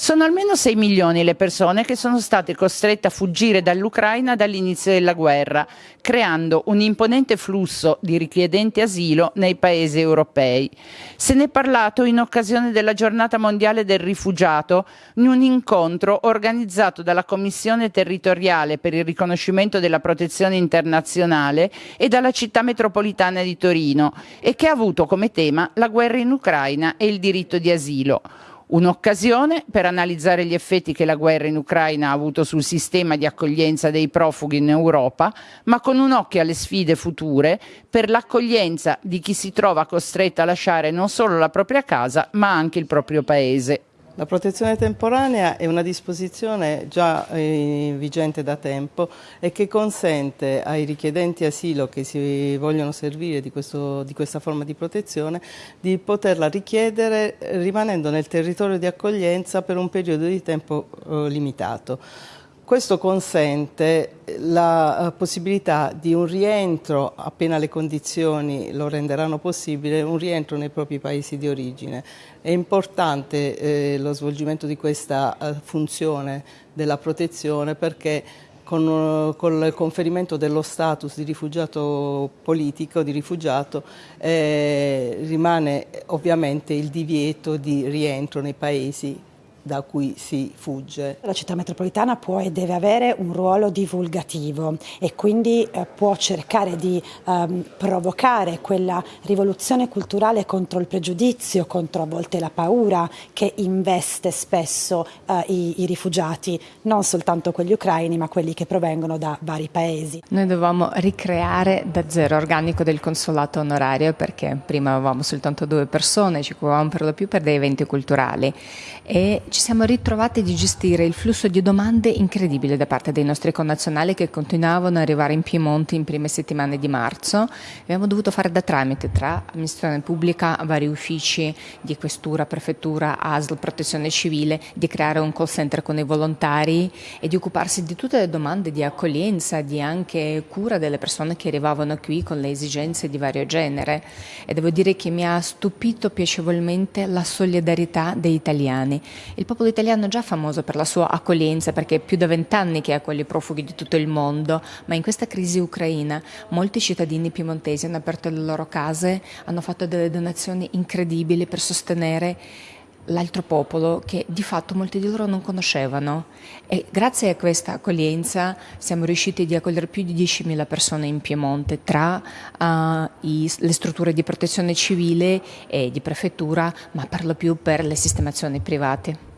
Sono almeno 6 milioni le persone che sono state costrette a fuggire dall'Ucraina dall'inizio della guerra, creando un imponente flusso di richiedenti asilo nei paesi europei. Se ne è parlato in occasione della giornata mondiale del rifugiato in un incontro organizzato dalla Commissione territoriale per il riconoscimento della protezione internazionale e dalla città metropolitana di Torino e che ha avuto come tema la guerra in Ucraina e il diritto di asilo. Un'occasione per analizzare gli effetti che la guerra in Ucraina ha avuto sul sistema di accoglienza dei profughi in Europa, ma con un occhio alle sfide future per l'accoglienza di chi si trova costretto a lasciare non solo la propria casa, ma anche il proprio paese. La protezione temporanea è una disposizione già eh, vigente da tempo e che consente ai richiedenti asilo che si vogliono servire di, questo, di questa forma di protezione di poterla richiedere rimanendo nel territorio di accoglienza per un periodo di tempo eh, limitato. Questo consente la eh, possibilità di un rientro, appena le condizioni lo renderanno possibile, un rientro nei propri paesi di origine. È importante eh, lo svolgimento di questa eh, funzione della protezione perché con, con, il conferimento dello status di rifugiato politico, di rifugiato, eh, rimane ovviamente il divieto di rientro nei paesi da cui si fugge. La città metropolitana può e deve avere un ruolo divulgativo e quindi eh, può cercare di ehm, provocare quella rivoluzione culturale contro il pregiudizio, contro a volte la paura che investe spesso eh, i, i, rifugiati, non soltanto quelli ucraini ma quelli che provengono da vari paesi. Noi dovevamo ricreare da zero organico del consolato onorario perché prima avevamo soltanto due persone, ci occupavamo per lo più per dei eventi culturali e ci siamo ritrovati di gestire il flusso di domande incredibile da parte dei nostri connazionali che continuavano ad arrivare in Piemonte in prime settimane di marzo. Abbiamo dovuto fare da tramite tra amministrazione pubblica, vari uffici di questura, prefettura, ASL, protezione civile, di creare un call center con i volontari e di occuparsi di tutte le domande di accoglienza, di anche cura delle persone che arrivavano qui con le esigenze di vario genere. E devo dire che mi ha stupito piacevolmente la solidarietà degli italiani. Il popolo italiano è già famoso per la sua accoglienza perché è più da vent'anni che accoglie profughi di tutto il mondo, ma in questa crisi ucraina molti cittadini piemontesi hanno aperto le loro case, hanno fatto delle donazioni incredibili per sostenere l'altro popolo che di fatto molti di loro non conoscevano e grazie a questa accoglienza siamo riusciti ad accogliere più di 10.000 persone in Piemonte tra uh, i, le strutture di protezione civile e di prefettura ma per lo più per le sistemazioni private.